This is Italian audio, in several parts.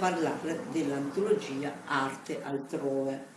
parlare dell'antologia Arte altrove.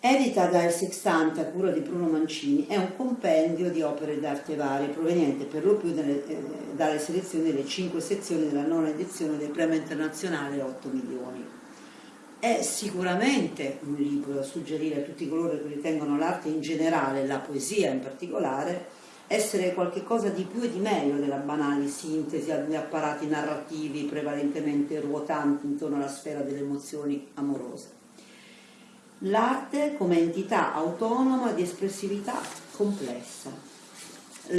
Edita da Il Sextante a cura di Bruno Mancini, è un compendio di opere d'arte varie proveniente per lo più delle, eh, dalle selezioni delle cinque sezioni della nona edizione del premio internazionale 8 milioni. È sicuramente un libro da suggerire a tutti coloro che ritengono l'arte in generale, la poesia in particolare, essere qualcosa di più e di meglio della banale sintesi di apparati narrativi prevalentemente ruotanti intorno alla sfera delle emozioni amorose. L'arte come entità autonoma di espressività complessa,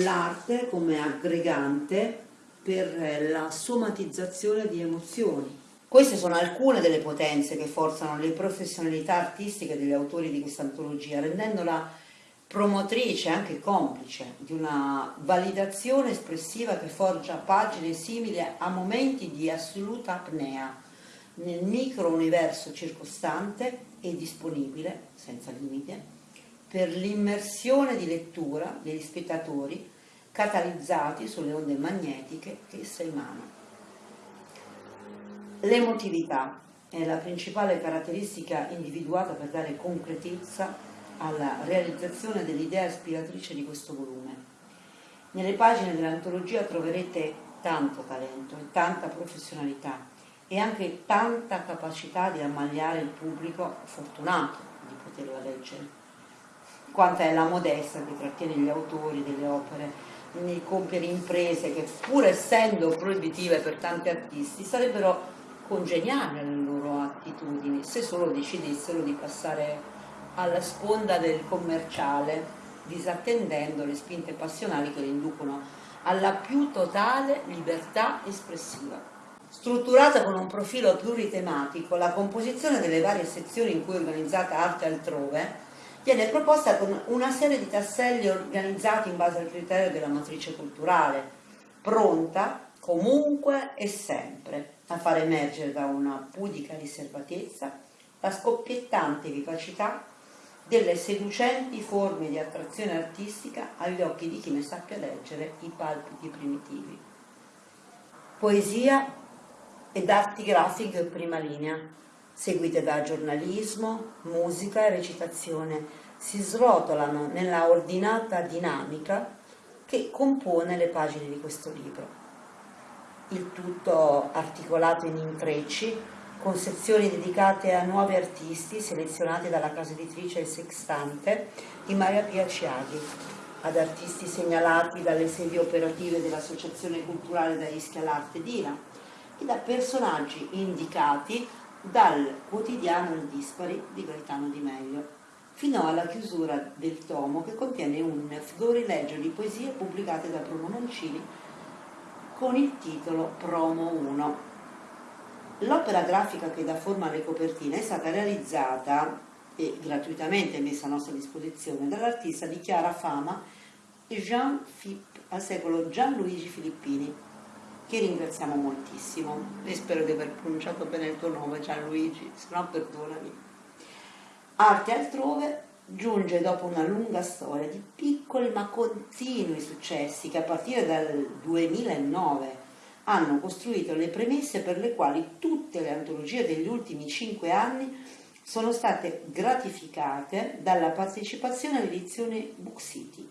l'arte come aggregante per la somatizzazione di emozioni. Queste sono alcune delle potenze che forzano le professionalità artistiche degli autori di questa antologia, rendendola promotrice, anche complice, di una validazione espressiva che forgia pagine simili a momenti di assoluta apnea nel micro-universo circostante e disponibile, senza limite, per l'immersione di lettura degli spettatori catalizzati sulle onde magnetiche che essa emana. L'emotività è la principale caratteristica individuata per dare concretezza alla realizzazione dell'idea ispiratrice di questo volume. Nelle pagine dell'antologia troverete tanto talento e tanta professionalità e anche tanta capacità di ammagliare il pubblico fortunato di poterla leggere. Quanta è la modesta che trattiene gli autori delle opere nel compiere imprese che pur essendo proibitive per tanti artisti sarebbero congeniali alle loro attitudini se solo decidessero di passare alla sponda del commerciale, disattendendo le spinte passionali che le inducono alla più totale libertà espressiva. Strutturata con un profilo pluritematico, la composizione delle varie sezioni in cui è organizzata arte altrove viene proposta con una serie di tasselli organizzati in base al criterio della matrice culturale, pronta comunque e sempre a far emergere da una pudica riservatezza la scoppiettante vivacità delle seducenti forme di attrazione artistica agli occhi di chi ne sappia leggere i palpiti primitivi. Poesia ed arti grafiche in prima linea, seguite da giornalismo, musica e recitazione, si srotolano nella ordinata dinamica che compone le pagine di questo libro. Il tutto articolato in intrecci con sezioni dedicate a nuovi artisti selezionati dalla casa editrice Il Sextante di Maria Pia Ciaghi, ad artisti segnalati dalle sedi operative dell'Associazione Culturale da Ischia all'Arte d'Ira e da personaggi indicati dal quotidiano Il Dispari di Gaetano Di Meglio, fino alla chiusura del tomo che contiene un florileggio di poesie pubblicate da Bruno Mancini con il titolo Promo 1 L'opera grafica che dà forma alle copertine è stata realizzata e gratuitamente messa a nostra disposizione dall'artista di chiara fama Jean Philippe, al secolo Gianluigi Filippini, che ringraziamo moltissimo e spero di aver pronunciato bene il tuo nome Gianluigi, se no perdonami. Arte altrove giunge dopo una lunga storia di piccoli ma continui successi che a partire dal 2009 hanno costruito le premesse per le quali tutte le antologie degli ultimi cinque anni sono state gratificate dalla partecipazione all'edizione Book City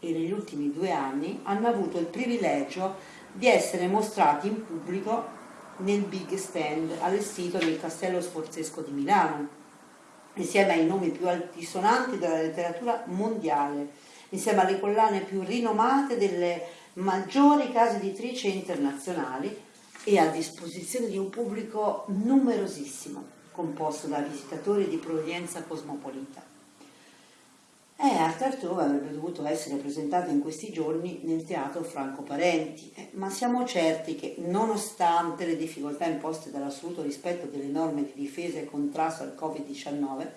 e negli ultimi due anni hanno avuto il privilegio di essere mostrati in pubblico nel big stand allestito nel Castello Sforzesco di Milano, insieme ai nomi più altisonanti della letteratura mondiale, insieme alle collane più rinomate delle maggiori case editrici internazionali e a disposizione di un pubblico numerosissimo, composto da visitatori di provenienza cosmopolita. E Arte Arturo avrebbe dovuto essere presentato in questi giorni nel teatro Franco Parenti, eh, ma siamo certi che, nonostante le difficoltà imposte dall'assoluto rispetto delle norme di difesa e contrasto al Covid-19,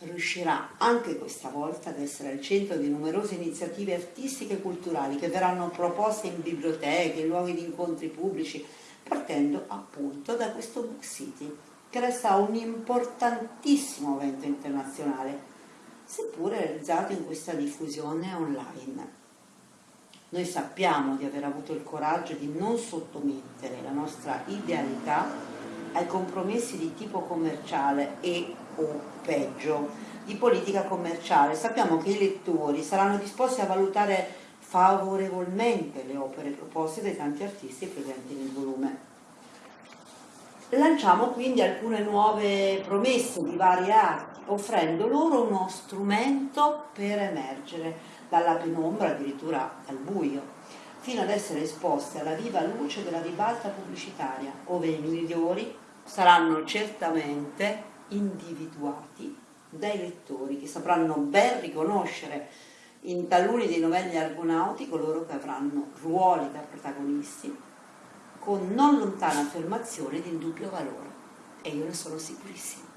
riuscirà anche questa volta ad essere al centro di numerose iniziative artistiche e culturali che verranno proposte in biblioteche, in luoghi di incontri pubblici, partendo appunto da questo Book City, che resta un importantissimo evento internazionale, seppure realizzato in questa diffusione online. Noi sappiamo di aver avuto il coraggio di non sottomettere la nostra idealità ai compromessi di tipo commerciale e o peggio di politica commerciale. Sappiamo che i lettori saranno disposti a valutare favorevolmente le opere proposte dai tanti artisti presenti nel volume. Lanciamo quindi alcune nuove promesse di varie arti, offrendo loro uno strumento per emergere dalla penombra, addirittura dal buio, fino ad essere esposte alla viva luce della ribalta pubblicitaria, ove i migliori saranno certamente individuati dai lettori che sapranno ben riconoscere in taluni dei novelli argonauti coloro che avranno ruoli da protagonisti con non lontana affermazione di indubbio valore e io ne sono sicurissima.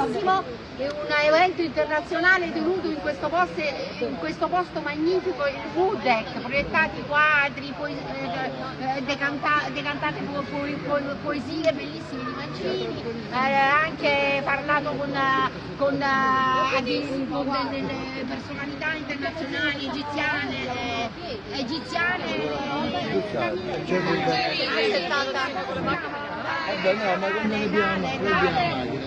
È un evento internazionale tenuto in questo posto, in questo posto magnifico, il Wooddeck, proiettati quadri, eh, eh decanta decantate po po po poesie bellissime di Mancini, eh, anche parlato con, con, eh, con delle personalità internazionali egiziane, eh, egiziane, eh, Vabbè, no, ma come ne abbiamo,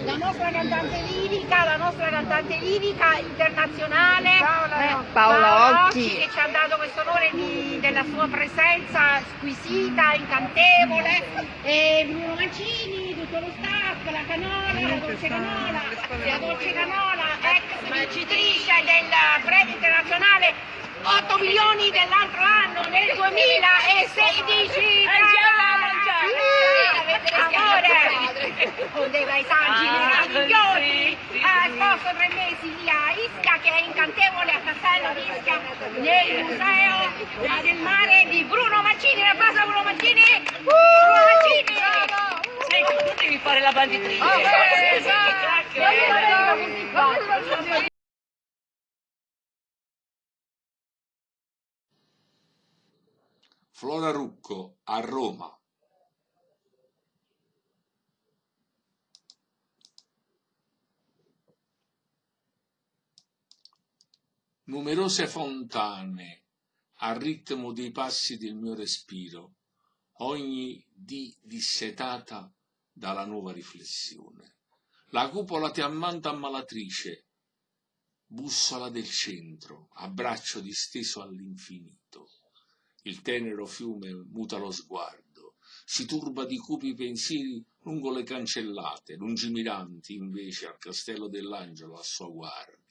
La nostra cantante lirica, la nostra cantante lirica internazionale Paola, eh, Paola Occhi. che ci ha dato questo onore di, della sua presenza squisita, incantevole e Bruno Mancini, tutto lo staff, la Canola, la Dolce Canola, la Dolce Canola, ex vincitrice del premio internazionale 8 milioni dell'altro anno nel 2016 amore! Poteva i saggi meravigliosi. ha sposto tre mesi lì a Ischia che è incantevole a Castello di Ischia nel museo del mare di Bruno Mancini la base Bruno Mancini. Bruno Mancini! Senti, tu devi fare la banditrice. Oh, esatto. Flora Rucco a Roma numerose fontane al ritmo dei passi del mio respiro, ogni dì dissetata dalla nuova riflessione. La cupola ti ammanta ammalatrice, bussola del centro, abbraccio disteso all'infinito. Il tenero fiume muta lo sguardo, si turba di cupi pensieri lungo le cancellate, lungimiranti invece al castello dell'angelo a sua guardia.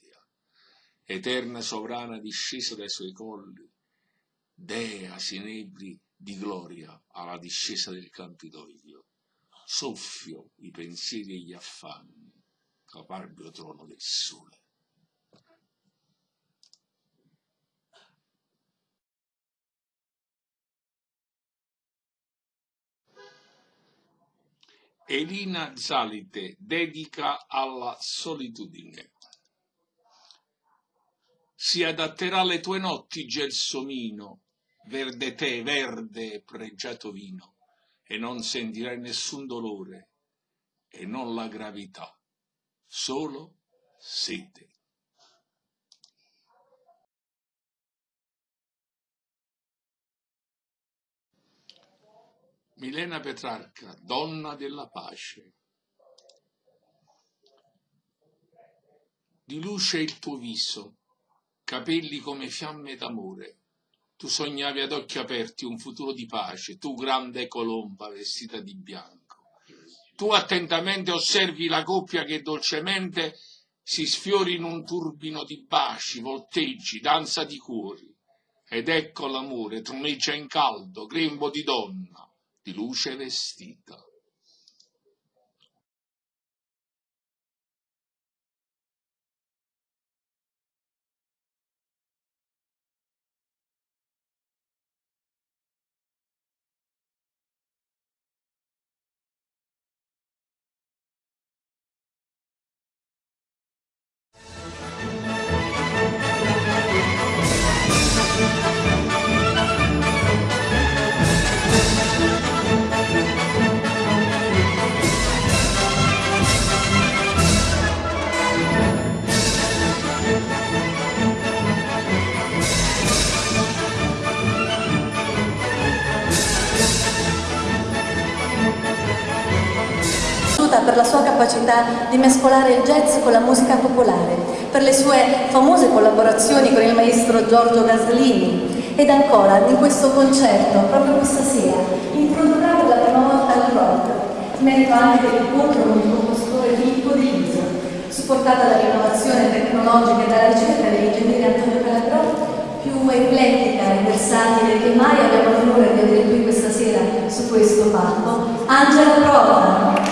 Eterna sovrana discesa dai suoi colli, dea sinebri di gloria alla discesa del Campidoglio, soffio i pensieri e gli affanni, caparbio trono del sole. Elina Zalite dedica alla solitudine. Si adatterà alle tue notti gelsomino, verde tè, verde pregiato vino, e non sentirai nessun dolore, e non la gravità, solo sete. Milena Petrarca, donna della pace. Di luce il tuo viso, capelli come fiamme d'amore. Tu sognavi ad occhi aperti un futuro di pace, tu grande colomba vestita di bianco. Tu attentamente osservi la coppia che dolcemente si sfiori in un turbino di baci, volteggi, danza di cuori. Ed ecco l'amore, troneggia in caldo, grembo di donna, di luce vestita. Capacità di mescolare il jazz con la musica popolare, per le sue famose collaborazioni con il maestro Giorgio Gaslini ed ancora in questo concerto, proprio questa sera, introdurrà per la prima volta il rock, merito anche dell'incontro con il compositore Filippo De Liso, supportata dall'innovazione tecnologica e dalla ricerca dell'ingegnere Antonio Calabrò, più eclettica e versatile che mai abbiamo l'onore di avere qui questa sera su questo palco, Angela Prova.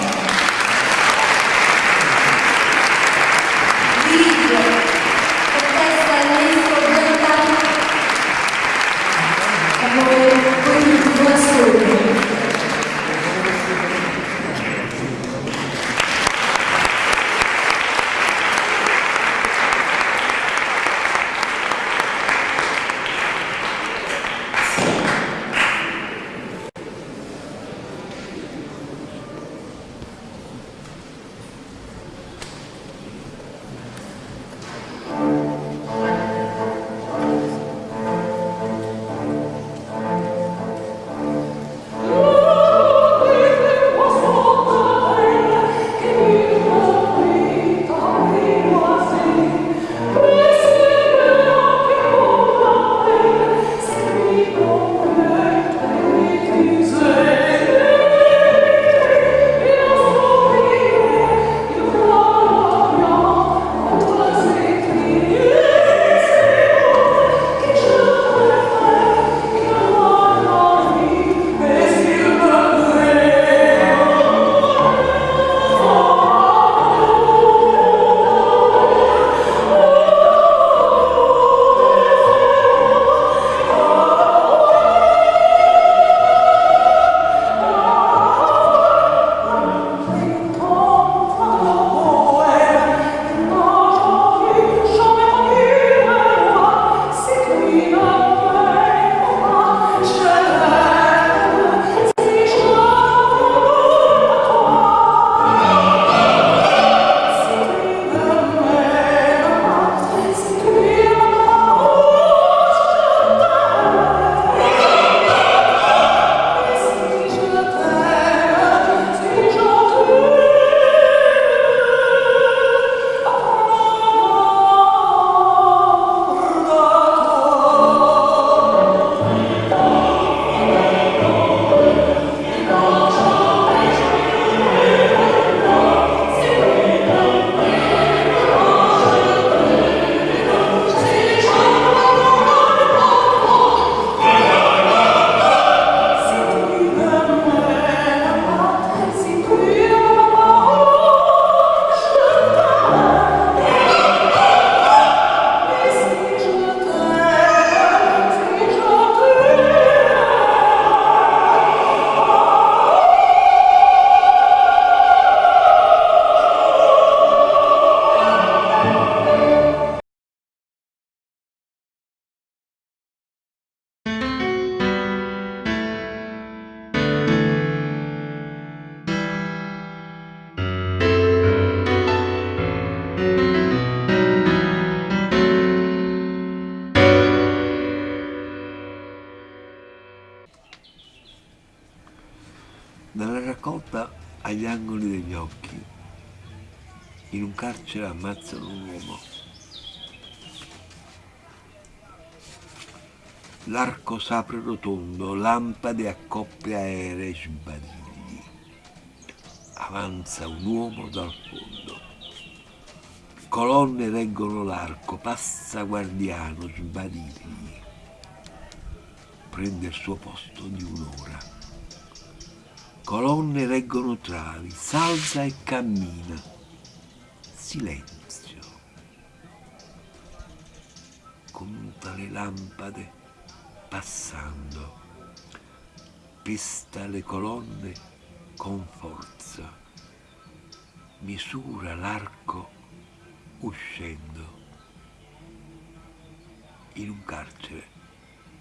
Angoli degli occhi. In un carcere ammazzano un uomo. L'arco s'apre rotondo, lampade a coppie aeree sbadigli. Avanza un uomo dal fondo. Colonne reggono l'arco, passa guardiano, sbadigli. Prende il suo posto di un'ora. Colonne reggono travi, salza e cammina. Silenzio. Conta le lampade passando. Pesta le colonne con forza. Misura l'arco uscendo. In un carcere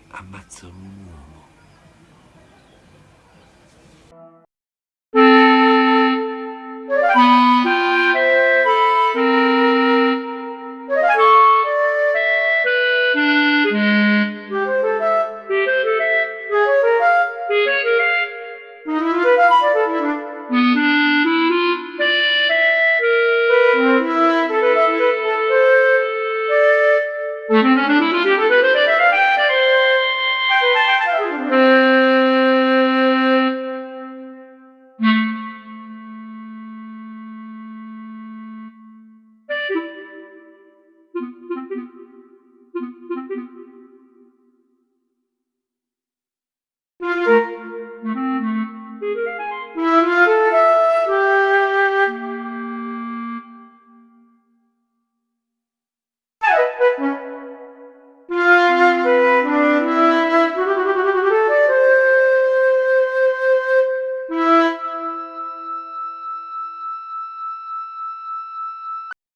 ammazzano un uomo.